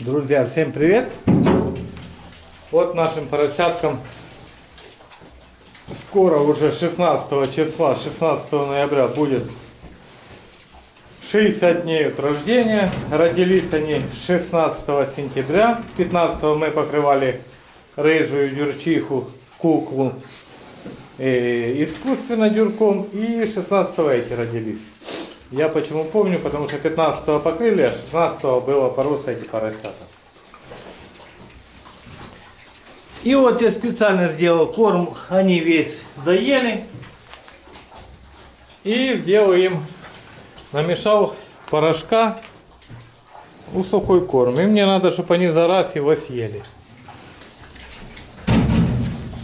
Друзья, всем привет! Вот нашим поросяткам скоро уже 16 числа, 16 ноября будет 60 дней от рождения. Родились они 16 сентября. 15 мы покрывали рыжую дюрчиху, куклу э, искусственно дюрком. И 16 эти родились. Я почему помню, потому что 15 покрыли, а 16 было пороса эти поросята. И вот я специально сделал корм, они весь доели. И сделал им, намешал порошка у сухой корм. И мне надо, чтобы они за раз его съели.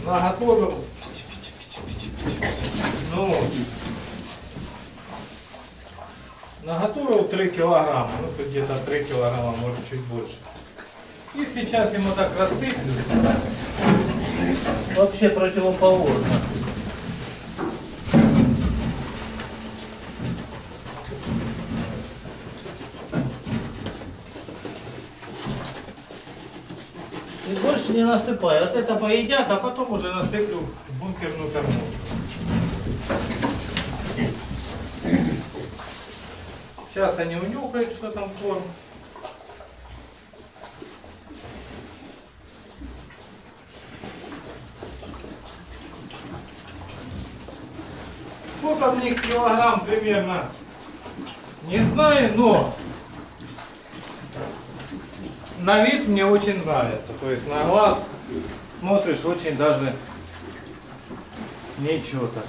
Наготовил. Ну, Наготовил 3 килограмма, ну тут где-то 3 килограмма, может чуть больше. И сейчас ему так растыплю. Вообще противоположно. И больше не насыпаю. Вот это поедят, а потом уже насыплю бункерную кормушку. Сейчас они унюхают, что там корм. Сколько в них килограмм примерно? Не знаю, но на вид мне очень нравится. То есть на глаз смотришь очень даже ничего так.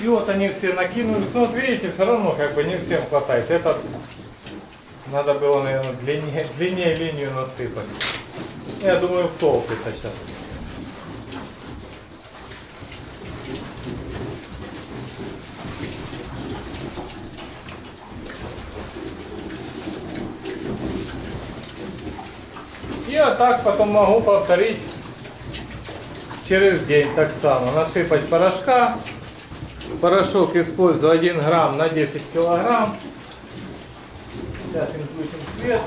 И вот они все накинулись. Ну вот видите, все равно как бы не всем хватает. Этот надо было, наверное, длиннее, длиннее линию насыпать. Я думаю, в толк это сейчас. Вот так потом могу повторить через день так само. Насыпать порошка. Порошок использую 1 грамм на 10 килограмм. Сейчас им включим свет.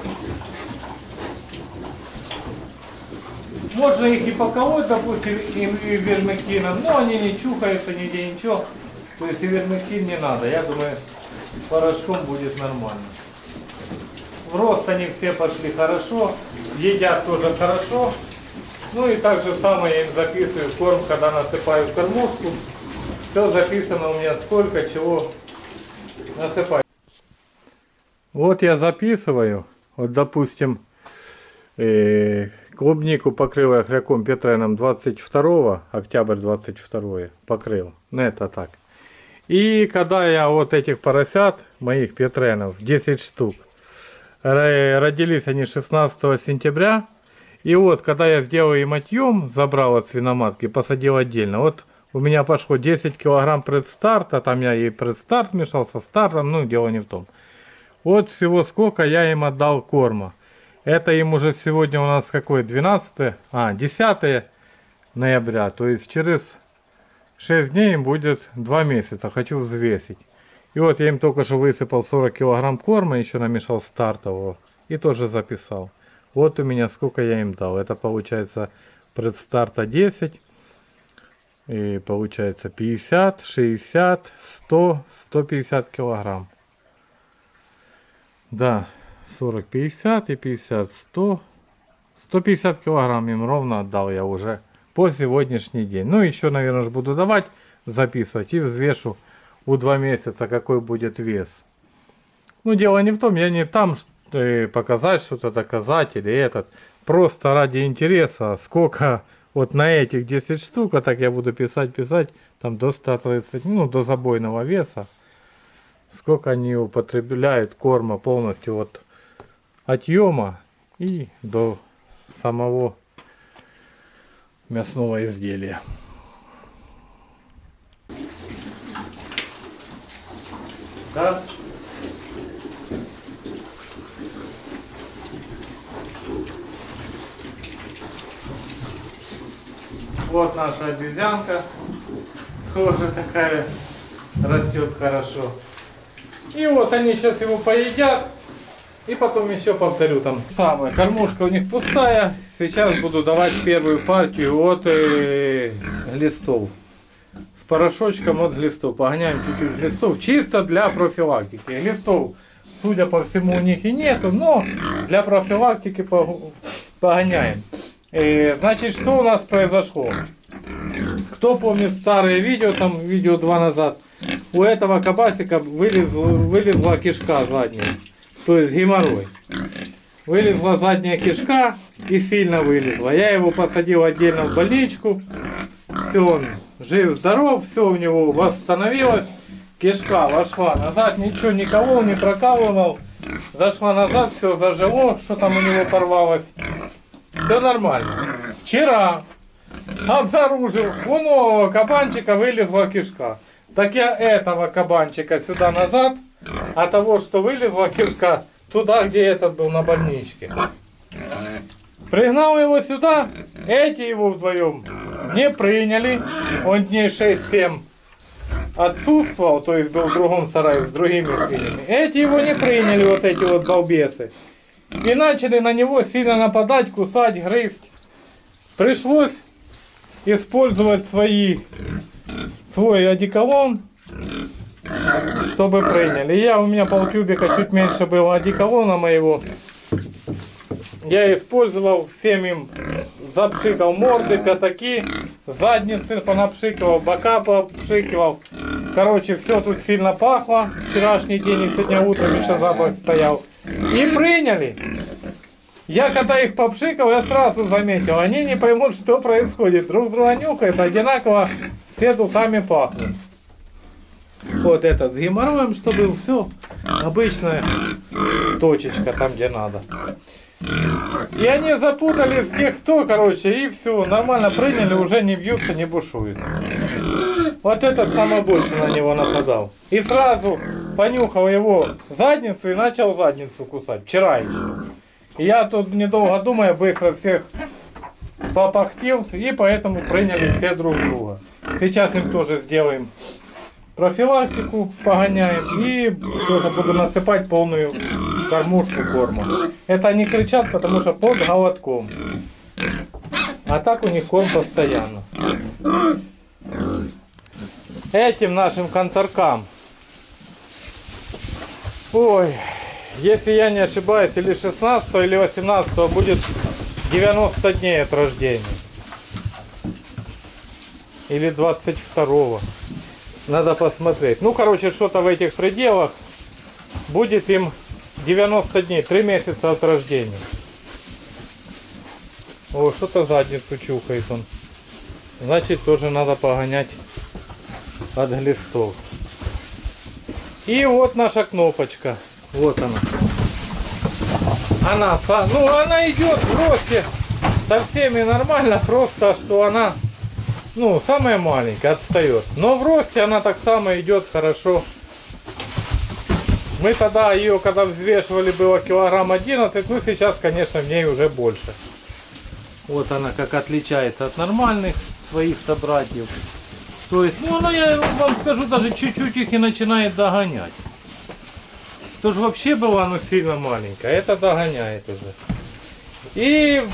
Можно их и поколоть, допустим, им и вермектином, но они не чухаются нигде, ничего. То есть и вермектин не надо. Я думаю, порошком будет нормально. В рост они все пошли хорошо, едят тоже хорошо. Ну и так же самое я им записываю корм, когда насыпаю в кормушку. Все записано у меня сколько, чего насыпать. Вот я записываю, вот допустим, э, клубнику покрыл я хряком Петреном 22 октябрь 22 покрыл, ну это так. И когда я вот этих поросят, моих Петренов, 10 штук, родились они 16 сентября, и вот когда я сделал им отъем, забрал от свиноматки, посадил отдельно, вот у меня пошло 10 килограмм предстарта, там я и предстарт мешал со стартом, ну дело не в том. Вот всего сколько я им отдал корма. Это им уже сегодня у нас какой, 12, а, 10 ноября. То есть через 6 дней им будет 2 месяца. Хочу взвесить. И вот я им только что высыпал 40 килограмм корма, еще намешал стартового. И тоже записал. Вот у меня сколько я им дал. Это получается предстарта 10. И получается 50, 60, 100, 150 килограмм. Да, 40, 50 и 50, 100. 150 килограмм им ровно отдал я уже по сегодняшний день. Ну, еще, наверное, буду давать, записывать и взвешу у 2 месяца, какой будет вес. Ну, дело не в том, я не там что показать что-то, доказать или этот. Просто ради интереса, сколько вот на этих 10 штук, а так я буду писать, писать, там до 130, ну, до забойного веса. Сколько они употребляют корма полностью вот отъема и до самого мясного изделия. Да? Вот наша обезьянка. Тоже такая растет хорошо. И вот они сейчас его поедят. И потом еще повторю там. Самое, кормушка у них пустая. Сейчас буду давать первую партию от э, глистов. С порошочком от глистов. Погоняем чуть-чуть глистов. Чисто для профилактики. Глистов, судя по всему, у них и нету, но для профилактики пог- погоняем. Э, значит, что у нас произошло? Кто помнит старые видео, там видео два назад, у этого кабасика вылез, вылезла кишка задняя, то есть геморрой. Вылезла задняя кишка и сильно вылезла. Я его посадил отдельно в больничку. Все, он жив-здоров, все у него восстановилось. Кишка вошла назад, ничего не колол, не прокалывал. Зашла назад, все зажило, что там у него порвалось. Все нормально. Вчера обнаружил, у кабанчика вылезла кишка. Так я этого кабанчика сюда назад, а того, что вылезла кишка, туда, где этот был на больничке. Пригнал его сюда, эти его вдвоем не приняли. Он дней 6-7 отсутствовал, то есть был в другом сарае с другими свиньями. Эти его не приняли, вот эти вот балбесы. И начали на него сильно нападать, кусать, грызть. Пришлось использовать свои, свой одеколон, чтобы приняли. Я, у меня полтюбика чуть меньше было одеколона моего. Я использовал всем им, запшикал морды, пятаки, задницы понапшикивал, бока попшикивал. Короче, все тут сильно пахло. Вчерашний день и сегодня утром еще запах стоял. И приняли. Я когда их попшикал, я сразу заметил, они не поймут, что происходит. Друг друга нюхают, одинаково все духами пахнут. Вот этот с геморроем, чтобы все обычная точечка там, где надо. И они запутались тех, кто, короче, и все, нормально приняли, уже не бьются, не бушуют. Вот этот самый больше на него нападал. И сразу понюхал его задницу и начал задницу кусать. Вчера еще. И я тут недолго думая, быстро всех попахтил, и поэтому приняли все друг друга. Сейчас им тоже сделаем профилактику, погоняем и тоже буду насыпать полную кормушку корма. Это они кричат, потому что под голодком. А так у них корм постоянно. Этим нашим конторкам. Ой, если я не ошибаюсь, или 16 или 18 будет 90 дней от рождения. Или 22 Надо посмотреть. Ну, короче, что-то в этих пределах. Будет им 90 дней, 3 месяца от рождения. О, что-то задницу чухает он. Значит, тоже надо погонять от глистов. И вот наша кнопочка. Вот она. Она, ну она идет в росте со всеми нормально, просто что она, ну, самая маленькая, отстает. Но в росте она так само идет хорошо. Мы тогда ее, когда взвешивали, было килограмм 11, ну сейчас, конечно, в ней уже больше. Вот она как отличается от нормальных своих собратьев. То есть, ну она, я вам скажу, даже чуть-чуть их и начинает догонять. Тоже вообще была ну, сильно маленькая, а это догоняет уже. И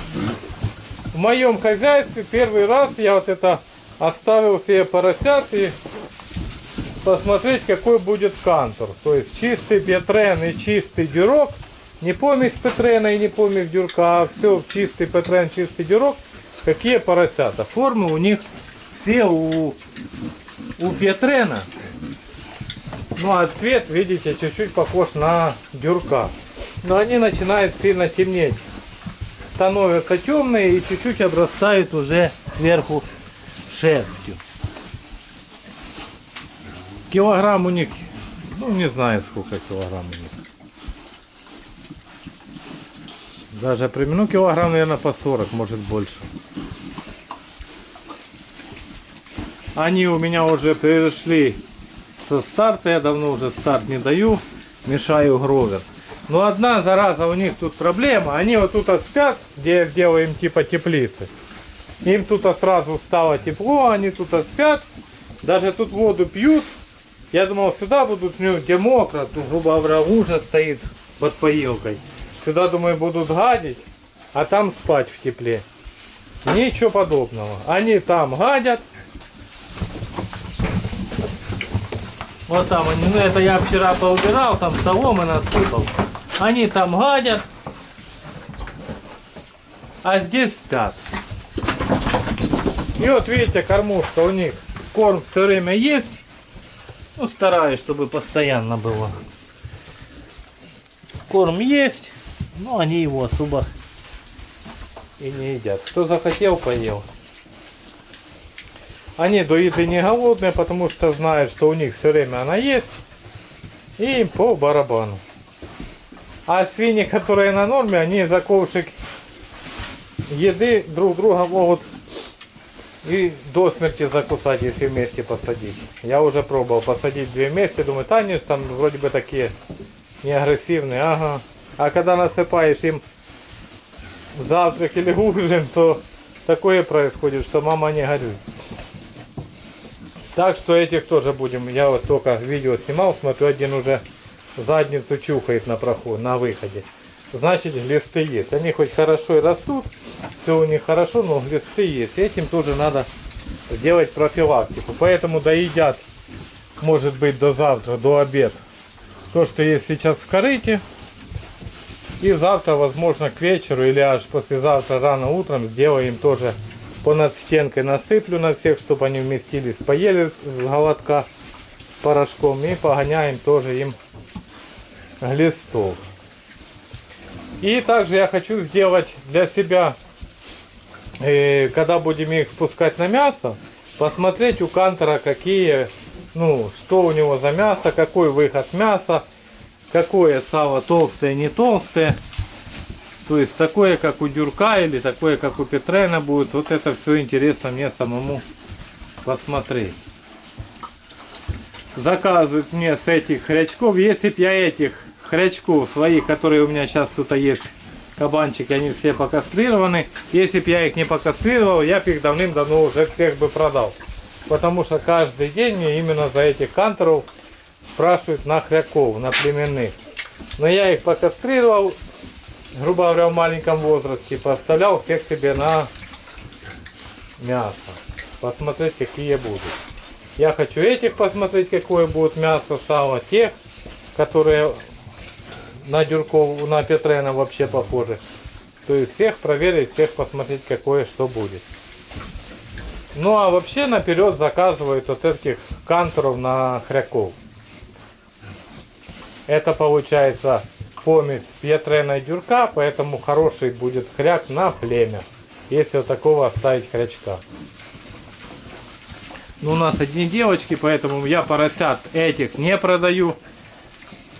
в моем хозяйстве первый раз я вот это оставил себе поросят и посмотреть какой будет кантор. То есть чистый петрен и чистый дюрок. Не помесь петрена и не помесь дюрка, а все в чистый петрен, чистый дюрок. Какие поросята. Формы у них все у, у петрена. Ну а цвет, видите, чуть-чуть похож на дюрка. Но они начинают сильно темнеть. Становятся темные и чуть-чуть обрастают уже сверху шерстью. Килограмм у них, ну не знаю сколько килограмм у них. Даже при килограмм, наверное, по 40, может больше. Они у меня уже перешли со старта, я давно уже старт не даю, мешаю гровер. Но одна зараза, у них тут проблема, они вот тут спят, где делаем типа теплицы. Им тут сразу стало тепло, они тут спят, даже тут воду пьют. Я думал, сюда будут, ну, где мокро, тут, грубо говоря, лужа стоит, под поилкой. Сюда, думаю, будут гадить, а там спать в тепле. Ничего подобного. Они там гадят. Вот там они, ну это я вчера поубирал, там соломы насыпал. Они там гадят, а здесь спят. И вот видите, кормушка у них, корм все время есть. Ну, стараюсь, чтобы постоянно было. Корм есть, но они его особо и не едят. Кто захотел, поел. Они до еды не голодные, потому что знают, что у них все время она есть. И им по барабану. А свиньи, которые на норме, они за ковшик еды друг друга могут и до смерти закусать, если вместе посадить. Я уже пробовал посадить две вместе, думаю, танец там вроде бы такие не агрессивные, ага. А когда насыпаешь им завтрак или ужин, то такое происходит, что мама не горюй. Так что этих тоже будем. Я вот только видео снимал, смотрю, один уже задницу чухает на проход, на выходе. Значит, глисты есть. Они хоть хорошо и растут, все у них хорошо, но глисты есть. Этим тоже надо делать профилактику. Поэтому доедят, может быть, до завтра, до обед. То, что есть сейчас в корыте. И завтра, возможно, к вечеру или аж послезавтра рано утром сделаем тоже понад стенкой насыплю на всех, чтобы они вместились, поели с голодка порошком и погоняем тоже им глистов. И также я хочу сделать для себя, э, когда будем их пускать на мясо, посмотреть у кантера какие, ну, что у него за мясо, какой выход мяса, какое сало толстое, не толстое. То есть такое, как у Дюрка или такое, как у Петрена будет. Вот это все интересно мне самому посмотреть. Заказывают мне с этих хрячков. Если б я этих хрячков своих, которые у меня сейчас тут есть, кабанчики, они все покастрированы. Если бы я их не покастрировал, я бы их давным-давно уже всех бы продал. Потому что каждый день мне именно за этих кантеров спрашивают на хряков, на племенных. Но я их покастрировал, грубо говоря, в маленьком возрасте, поставлял всех себе на мясо. Посмотреть, какие будут. Я хочу этих посмотреть, какое будет мясо, сало, тех, которые на Дюрков, на Петрена вообще похожи. То есть всех проверить, всех посмотреть, какое что будет. Ну а вообще наперед заказывают вот этих канторов на хряков. Это получается помесь Петрена и Дюрка, поэтому хороший будет хряк на племя. Если вот такого оставить хрячка. Ну, у нас одни девочки, поэтому я поросят этих не продаю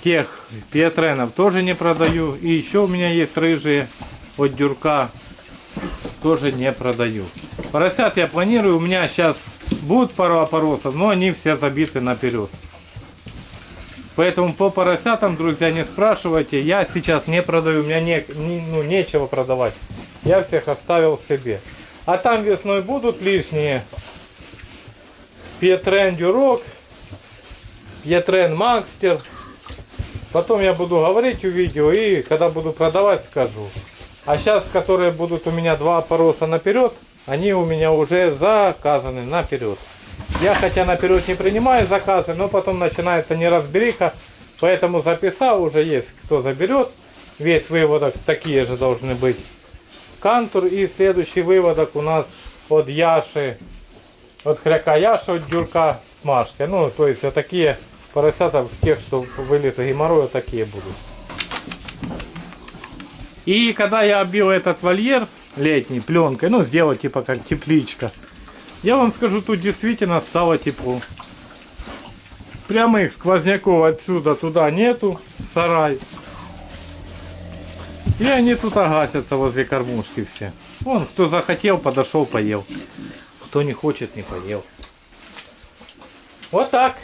тех петренов тоже не продаю. И еще у меня есть рыжие от дюрка. Тоже не продаю. Поросят я планирую. У меня сейчас будут пару опоросов, но они все забиты наперед. Поэтому по поросятам, друзья, не спрашивайте. Я сейчас не продаю. У меня не, не, ну, нечего продавать. Я всех оставил себе. А там весной будут лишние. Петрен Дюрок. Петрен Макстер. Потом я буду говорить у видео и когда буду продавать скажу. А сейчас, которые будут у меня два пороса наперед, они у меня уже заказаны наперед. Я хотя наперед не принимаю заказы, но потом начинается неразбериха. Поэтому записал, уже есть кто заберет. Весь выводок такие же должны быть. Кантур и следующий выводок у нас от Яши, от хряка Яши, от Дюрка Смашки. Ну, то есть вот такие поросята тех, что вылез геморрой, вот такие будут. И когда я оббил этот вольер летний пленкой, ну сделать типа как тепличка, я вам скажу, тут действительно стало тепло. Прямых сквозняков отсюда туда нету, сарай. И они тут агасятся возле кормушки все. Вон, кто захотел, подошел, поел. Кто не хочет, не поел. Вот так.